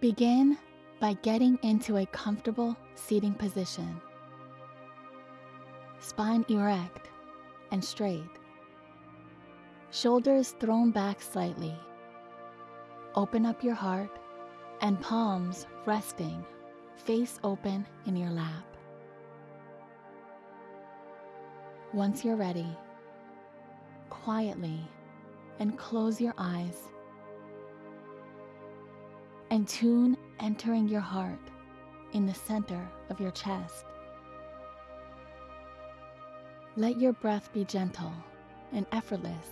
Begin by getting into a comfortable seating position. Spine erect and straight. Shoulders thrown back slightly. Open up your heart and palms resting, face open in your lap. Once you're ready, quietly and close your eyes and tune entering your heart in the center of your chest. Let your breath be gentle and effortless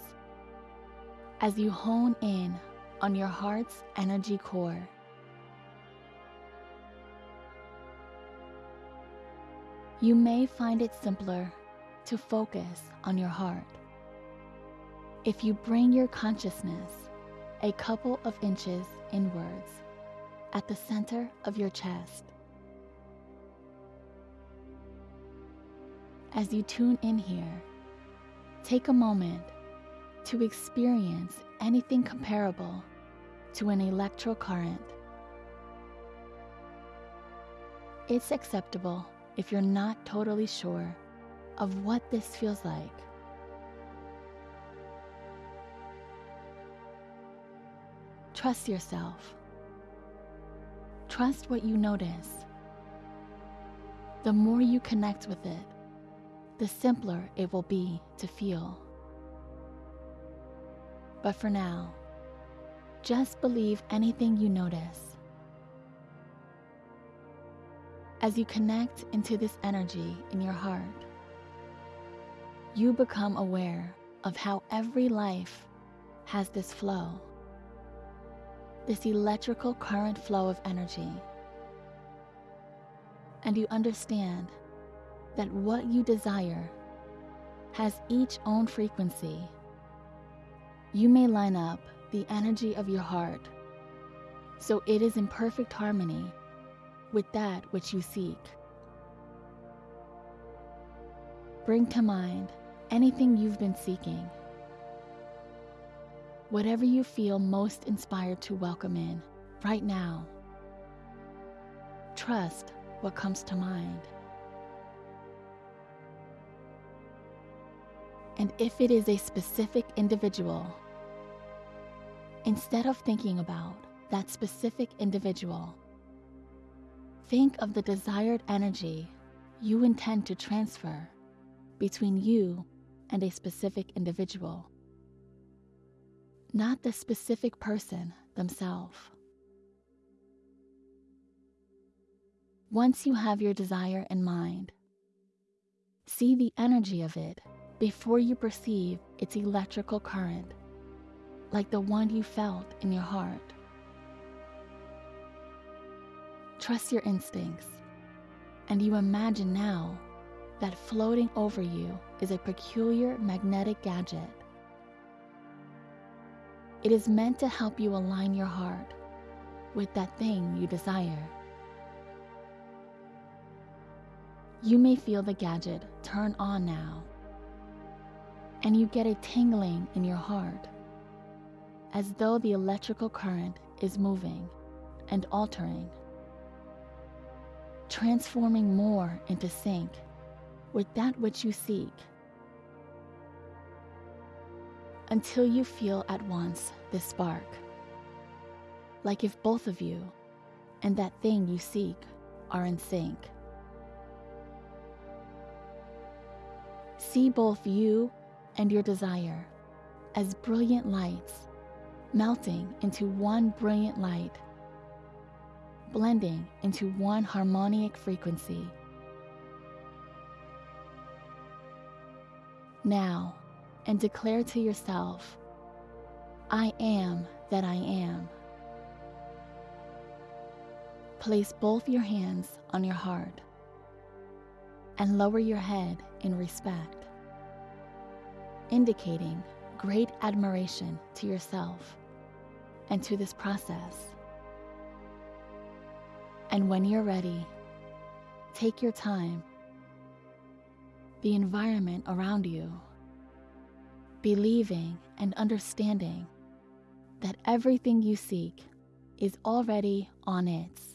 as you hone in on your heart's energy core. You may find it simpler to focus on your heart. If you bring your consciousness a couple of inches inwards at the center of your chest. As you tune in here, take a moment to experience anything comparable to an electrocurrent. It's acceptable if you're not totally sure of what this feels like. Trust yourself. Trust what you notice. The more you connect with it, the simpler it will be to feel. But for now, just believe anything you notice. As you connect into this energy in your heart, you become aware of how every life has this flow, this electrical current flow of energy. And you understand that what you desire has each own frequency. You may line up the energy of your heart so it is in perfect harmony with that which you seek. Bring to mind anything you've been seeking. Whatever you feel most inspired to welcome in right now. Trust what comes to mind. And if it is a specific individual, instead of thinking about that specific individual, think of the desired energy you intend to transfer between you and a specific individual, not the specific person themselves. Once you have your desire in mind, see the energy of it before you perceive its electrical current, like the one you felt in your heart. Trust your instincts, and you imagine now that floating over you is a peculiar magnetic gadget. It is meant to help you align your heart with that thing you desire. You may feel the gadget turn on now, and you get a tingling in your heart, as though the electrical current is moving and altering, transforming more into sync with that which you seek until you feel at once this spark, like if both of you and that thing you seek are in sync. See both you and your desire as brilliant lights melting into one brilliant light, blending into one harmonic frequency. now and declare to yourself, I am that I am. Place both your hands on your heart and lower your head in respect, indicating great admiration to yourself and to this process. And when you're ready, take your time the environment around you, believing and understanding that everything you seek is already on it.